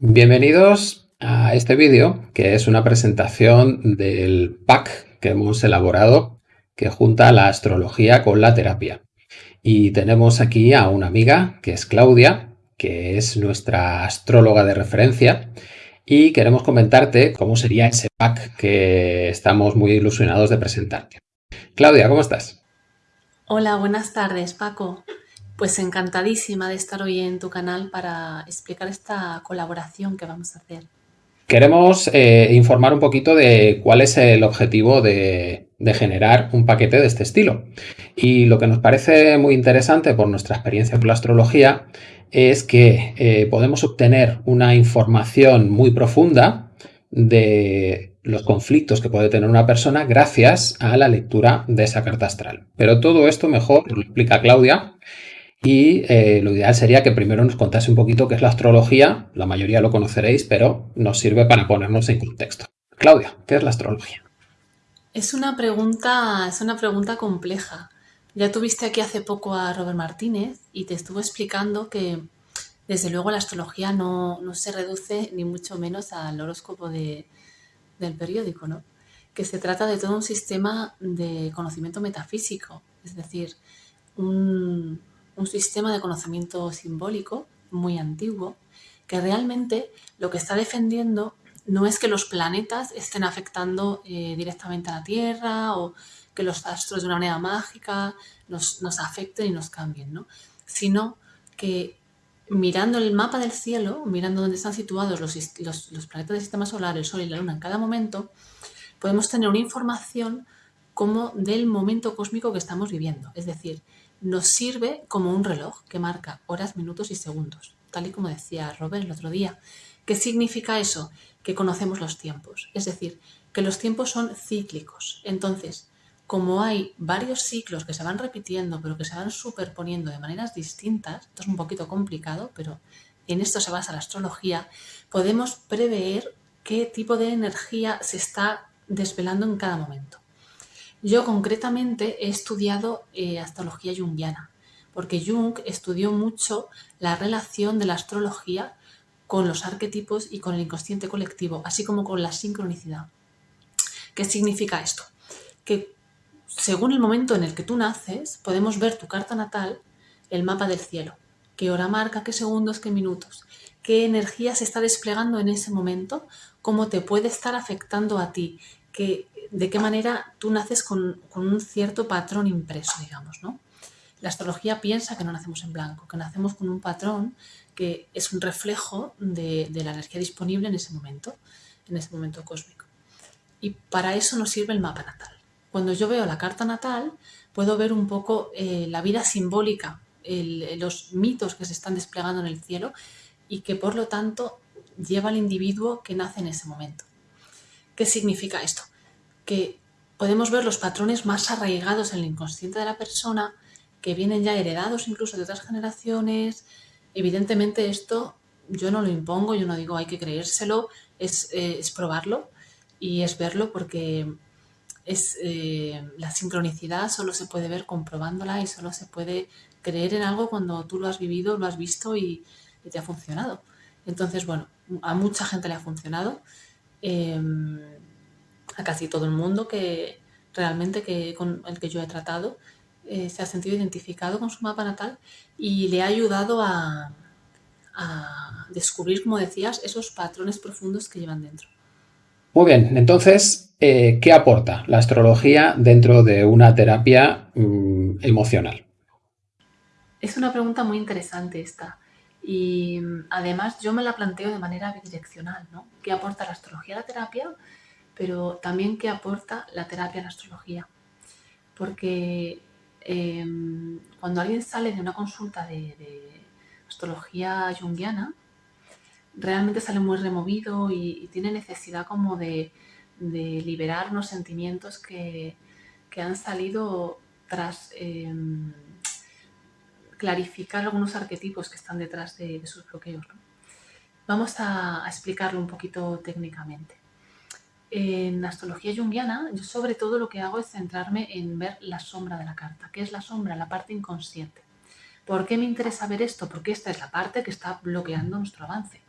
Bienvenidos a este vídeo que es una presentación del pack que hemos elaborado que junta la astrología con la terapia. Y tenemos aquí a una amiga que es Claudia, que es nuestra astróloga de referencia y queremos comentarte cómo sería ese pack que estamos muy ilusionados de presentarte. Claudia, ¿cómo estás? Hola, buenas tardes Paco. Pues encantadísima de estar hoy en tu canal para explicar esta colaboración que vamos a hacer. Queremos eh, informar un poquito de cuál es el objetivo de, generar un paquete de este estilo. Y lo que nos parece muy interesante por nuestra experiencia con la astrología es que eh, podemos obtener una información muy profunda de los conflictos que puede tener una persona gracias a la lectura de esa carta astral. Pero todo esto mejor lo explica Claudia y eh, lo ideal sería que primero nos contase un poquito qué es la astrología, la mayoría lo conoceréis, pero nos sirve para ponernos en contexto. Claudia, ¿qué es la astrología? Es una pregunta, es una pregunta compleja. Ya tuviste aquí hace poco a Robert Martínez y te estuvo explicando que desde luego la astrología no, se reduce ni mucho menos al horóscopo del periódico, ¿no? que se trata de todo un sistema de conocimiento metafísico, es decir, un, un sistema de conocimiento simbólico muy antiguo que realmente lo que está defendiendo no es que los planetas estén afectando eh, directamente a la Tierra o que los astros de una manera mágica nos, afecten y nos cambien, ¿no? sino que mirando el mapa del cielo, mirando dónde están situados los, los, los, planetas del sistema solar, el Sol y la Luna en cada momento, podemos tener una información como del momento cósmico que estamos viviendo. Es decir, nos sirve como un reloj que marca horas, minutos y segundos, tal y como decía Robert el otro día. ¿Qué significa eso? Que conocemos los tiempos, es decir, que los tiempos son cíclicos. Entonces, como hay varios ciclos que se van repitiendo, pero que se van superponiendo de maneras distintas, esto es un poquito complicado, pero en esto se basa la astrología, podemos prever qué tipo de energía se está desvelando en cada momento. Yo concretamente he estudiado eh, astrología junguiana, porque Jung estudió mucho la relación de la astrología con los arquetipos y con el inconsciente colectivo, así como con la sincronicidad. ¿Qué significa esto? Que según el momento en el que tú naces, podemos ver tu carta natal, el mapa del cielo, qué hora marca, qué segundos, qué minutos, qué energía se está desplegando en ese momento, cómo te puede estar afectando a ti, de qué manera tú naces con, un cierto patrón impreso, digamos, ¿no? La astrología piensa que no nacemos en blanco, que nacemos con un patrón que es un reflejo de, la energía disponible en ese momento, en ese momento cósmico. Y para eso nos sirve el mapa natal. Cuando yo veo la carta natal, puedo ver un poco eh, la vida simbólica, los mitos que se están desplegando en el cielo y que por lo tanto lleva al individuo que nace en ese momento. ¿Qué significa esto? que podemos ver los patrones más arraigados en el inconsciente de la persona, que vienen ya heredados incluso de otras generaciones. Evidentemente esto yo no lo impongo, yo no digo hay que creérselo, es, eh, probarlo y es verlo porque es, eh, la sincronicidad solo se puede ver comprobándola y solo se puede creer en algo cuando tú lo has vivido, lo has visto y, te ha funcionado. Entonces, bueno, a mucha gente le ha funcionado. Em, a casi todo el mundo que realmente que, con el que yo he tratado eh, se ha sentido identificado con su mapa natal y le ha ayudado a, descubrir, como decías, esos patrones profundos que llevan dentro. Muy bien, entonces, eh, ¿qué aporta la astrología dentro de una terapia mm, emocional? Es una pregunta muy interesante esta. Y mm, además yo me la planteo de manera bidireccional, ¿no? ¿Qué aporta la astrología a la terapia? pero también qué aporta la terapia en astrología. Porque em, cuando alguien sale de una consulta de, astrología junguiana, realmente sale muy removido y, tiene necesidad como de, liberar unos sentimientos que, han salido tras em, clarificar algunos arquetipos que están detrás de, sus bloqueos. Vamos a explicarlo un poquito técnicamente en astrología junguiana, yo sobre todo lo que hago es centrarme en ver la sombra de la carta. ¿Qué es la sombra? La parte inconsciente. ¿Por qué me interesa ver esto? Porque esta es la parte que está bloqueando nuestro avance.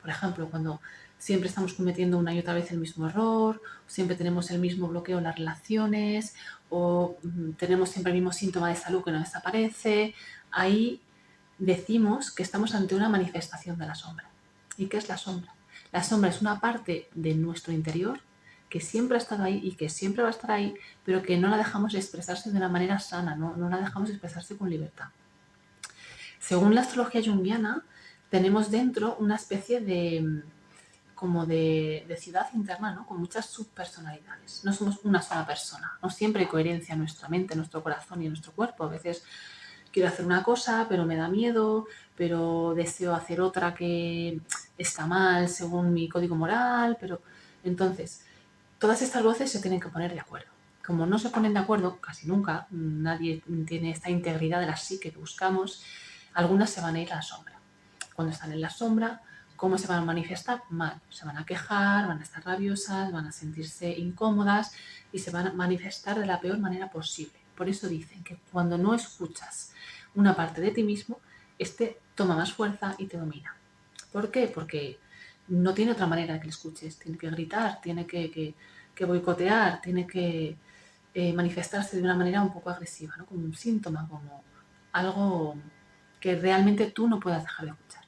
Por ejemplo, cuando siempre estamos cometiendo una y otra vez el mismo error, siempre tenemos el mismo bloqueo en las relaciones, o mm, tenemos siempre el mismo síntoma de salud que no desaparece, ahí decimos que estamos ante una manifestación de la sombra. ¿Y qué es la sombra? La sombra es una parte de nuestro interior que siempre ha estado ahí y que siempre va a estar ahí, pero que no la dejamos expresarse de una manera sana, no, no la dejamos expresarse con libertad. Según la astrología junguiana, tenemos dentro una especie de como de, ciudad interna, ¿no? con muchas subpersonalidades. No somos una sola persona, no siempre hay coherencia en nuestra mente, en nuestro corazón y en nuestro cuerpo. A veces quiero hacer una cosa, pero me da miedo, pero deseo hacer otra que está mal según mi código moral, pero entonces todas estas voces se tienen que poner de acuerdo. Como no se ponen de acuerdo, casi nunca, nadie tiene esta integridad de la psique que buscamos, algunas se van a ir a la sombra. Cuando están en la sombra, ¿cómo se van a manifestar? Mal. Se van a quejar, van a estar rabiosas, van a sentirse incómodas y se van a manifestar de la peor manera posible. Por eso dicen que cuando no escuchas una parte de ti mismo, este toma más fuerza y te domina. ¿Por qué? Porque no tiene otra manera de que le escuches. Tiene que gritar, tiene que, boicotear, tiene que eh, manifestarse de una manera un poco agresiva, ¿no? como un síntoma, como algo que realmente tú no puedas dejar de escuchar.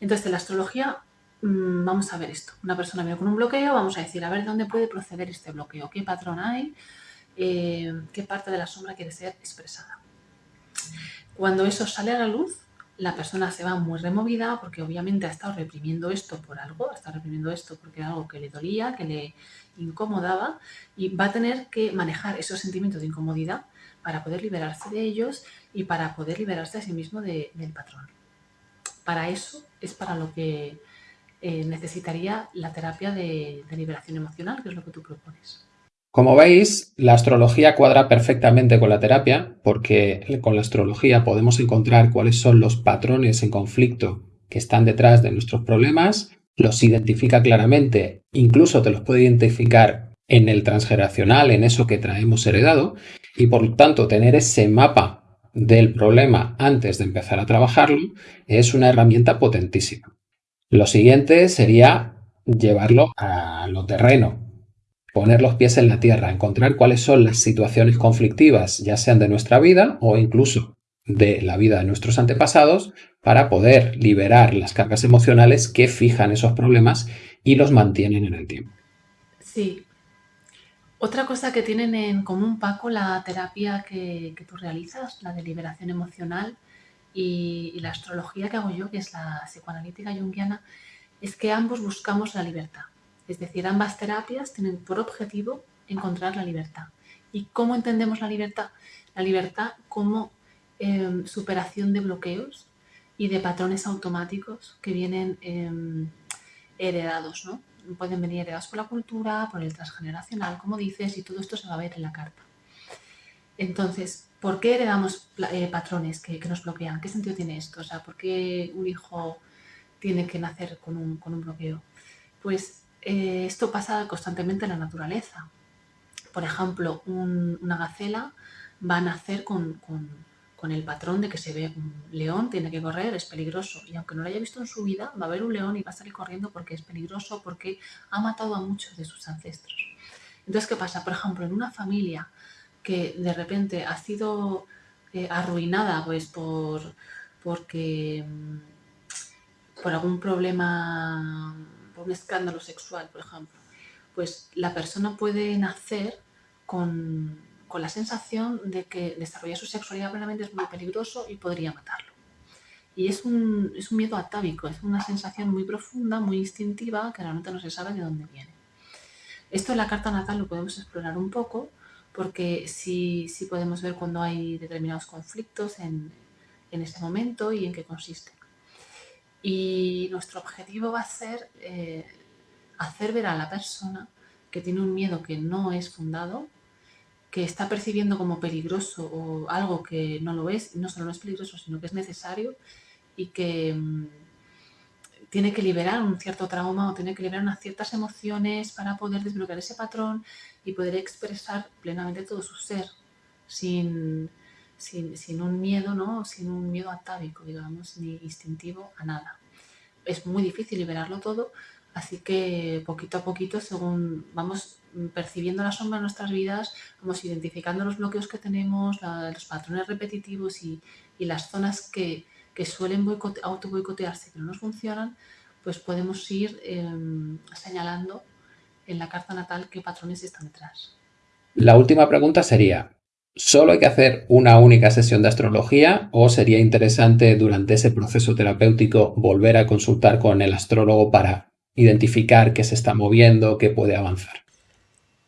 Entonces, en la astrología mm, vamos a ver esto. Una persona viene con un bloqueo, vamos a decir, a ver, ¿dónde puede proceder este bloqueo? ¿Qué patrón hay? Eh, ¿Qué parte de la sombra quiere ser expresada? Cuando eso sale a la luz, la persona se va muy removida porque obviamente ha estado reprimiendo esto por algo, ha estado reprimiendo esto porque era algo que le dolía, que le incomodaba y va a tener que manejar esos sentimientos de incomodidad para poder liberarse de ellos y para poder liberarse a sí mismo del patrón. Para eso es para lo que eh, necesitaría la terapia de, de liberación emocional, que es lo que tú propones. Como veis, la astrología cuadra perfectamente con la terapia porque con la astrología podemos encontrar cuáles son los patrones en conflicto que están detrás de nuestros problemas, los identifica claramente, incluso te los puede identificar en el transgeneracional, en eso que traemos heredado, y por tanto tener ese mapa del problema antes de empezar a trabajarlo es una herramienta potentísima. Lo siguiente sería llevarlo a lo terreno, poner los pies en la tierra, encontrar cuáles son las situaciones conflictivas, ya sean de nuestra vida o incluso de la vida de nuestros antepasados, para poder liberar las cargas emocionales que fijan esos problemas y los mantienen en el tiempo. Sí, otra cosa que tienen en común, Paco, la terapia que, tú realizas, la de liberación emocional y, la astrología que hago yo, que es la psicoanalítica junguiana, es que ambos buscamos la libertad. Es decir, ambas terapias tienen por objetivo encontrar la libertad. ¿Y cómo entendemos la libertad? La libertad como em, superación de bloqueos y de patrones automáticos que vienen em, heredados, ¿no? pueden venir heredados por la cultura, por el transgeneracional, como dices, y todo esto se va a ver en la carta. Entonces, ¿por qué heredamos eh, patrones que, nos bloquean? ¿Qué sentido tiene esto? O sea, ¿por qué un hijo tiene que nacer con un, bloqueo? Pues eh, esto pasa constantemente en la naturaleza. Por ejemplo, una gacela va a nacer con el patrón de que se ve un león, tiene que correr, es peligroso. Y aunque no lo haya visto en su vida, va a ver un león y va a salir corriendo porque es peligroso, porque ha matado a muchos de sus ancestros. Entonces, ¿qué pasa? Por ejemplo, en una familia que de repente ha sido eh, arruinada pues por porque mm, por algún problema, un escándalo sexual, por ejemplo, pues la persona puede nacer con con la sensación de que desarrollar su sexualidad plenamente es muy peligroso y podría matarlo. Y es un, es un miedo atávico, es una sensación muy profunda, muy instintiva, que realmente no se sabe de dónde viene. Esto en la carta natal lo podemos explorar un poco, porque sí, sí podemos ver cuando hay determinados conflictos en, en ese momento y en qué consiste. Y nuestro objetivo va a ser eh, hacer ver a la persona que tiene un miedo que no es fundado, que está percibiendo como peligroso o algo que no lo es, no solo no es peligroso, sino que es necesario y que mm, tiene que liberar un cierto trauma o tiene que liberar unas ciertas emociones para poder desbloquear ese patrón y poder expresar plenamente todo su ser sin, sin, un miedo, ¿no? sin un miedo atávico, digamos, ni instintivo a nada. es muy difícil liberarlo todo, así que poquito a poquito, según vamos percibiendo la sombra en nuestras vidas, vamos identificando los bloqueos que tenemos, los patrones repetitivos y, las zonas que, suelen auto boicotearse que no nos funcionan, pues podemos ir em, señalando en la carta natal qué patrones están detrás. La última pregunta sería, ¿solo hay que hacer una única sesión de astrología o sería interesante durante ese proceso terapéutico volver a consultar con el astrólogo para identificar qué se está moviendo, qué puede avanzar?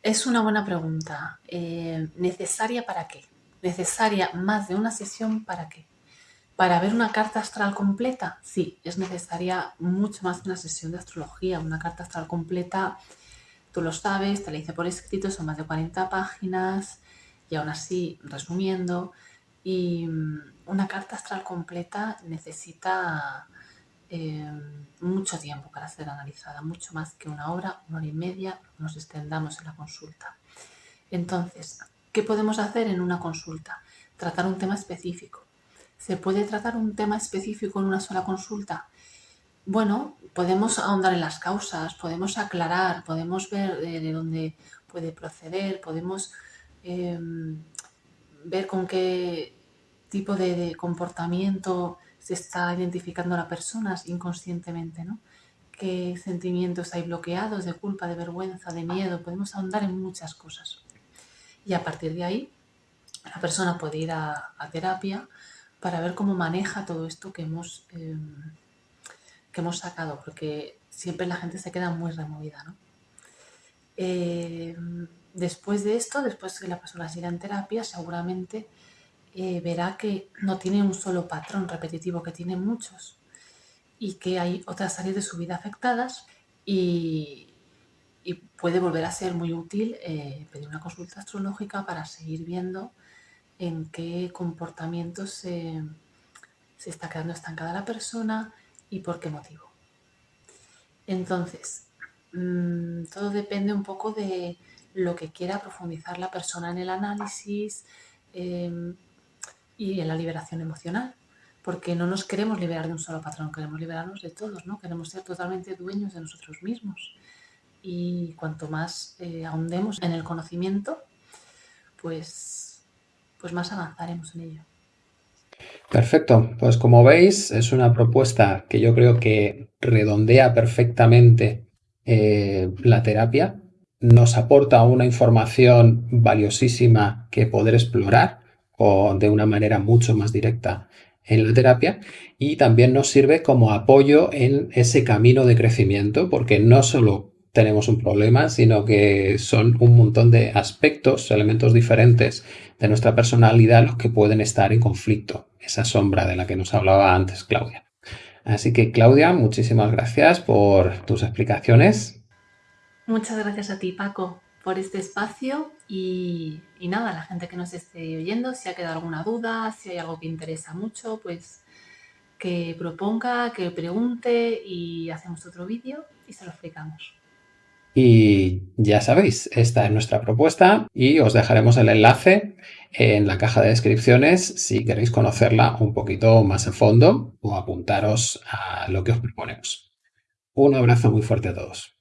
Es una buena pregunta. Eh, ¿Necesaria para qué? ¿Necesaria más de una sesión para qué? Para ver una carta astral completa, sí, es necesaria mucho más una sesión de astrología. Una carta astral completa Tú lo sabes, te la hice por escrito, son más de 40 páginas y aún así, resumiendo, y mm, una carta astral completa necesita eh, mucho tiempo para ser analizada, mucho más que una hora, una hora y media, nos extendamos en la consulta. Entonces, ¿qué podemos hacer en una consulta? Tratar un tema específico. ¿Se puede tratar un tema específico en una sola consulta? Bueno, podemos ahondar en las causas, podemos aclarar, podemos ver de, dónde puede proceder, podemos em, ver con qué tipo de, comportamiento se está identificando la persona inconscientemente, ¿no? qué sentimientos hay bloqueados de culpa, de vergüenza, de miedo, podemos ahondar en muchas cosas. Y a partir de ahí, la persona puede ir a, terapia para ver cómo maneja todo esto que hemos... Em, que hemos sacado, porque siempre la gente se queda muy removida. ¿no? Eh, después de esto, después que la persona siga en terapia, seguramente eh, verá que no tiene un solo patrón repetitivo, que tiene muchos y que hay otras áreas de su vida afectadas y, puede volver a ser muy útil eh, pedir una consulta astrológica para seguir viendo en qué comportamientos se, se está quedando estancada la persona, y por qué motivo. Entonces, mm, todo depende un poco de lo que quiera profundizar la persona en el análisis em, y en la liberación emocional, porque no nos queremos liberar de un solo patrón, queremos liberarnos de todos, ¿no? Queremos ser totalmente dueños de nosotros mismos. Y cuanto más eh, ahondemos en el conocimiento, pues, pues más avanzaremos en ello. Perfecto, pues como veis es una propuesta que yo creo que redondea perfectamente eh, la terapia, nos aporta una información valiosísima que poder explorar o de una manera mucho más directa en la terapia y también nos sirve como apoyo en ese camino de crecimiento porque no solo tenemos un problema, sino que son un montón de aspectos, elementos diferentes de nuestra personalidad los que pueden estar en conflicto, esa sombra de la que nos hablaba antes Claudia. Así que Claudia, muchísimas gracias por tus explicaciones. Muchas gracias a ti Paco por este espacio y, y nada, la gente que nos esté oyendo, si ha quedado alguna duda, si hay algo que interesa mucho, pues que proponga, que pregunte y hacemos otro vídeo y se lo explicamos. Y ya sabéis, esta es nuestra propuesta y os dejaremos el enlace en la caja de descripciones si queréis conocerla un poquito más a fondo o apuntaros a lo que os proponemos. Un abrazo muy fuerte a todos.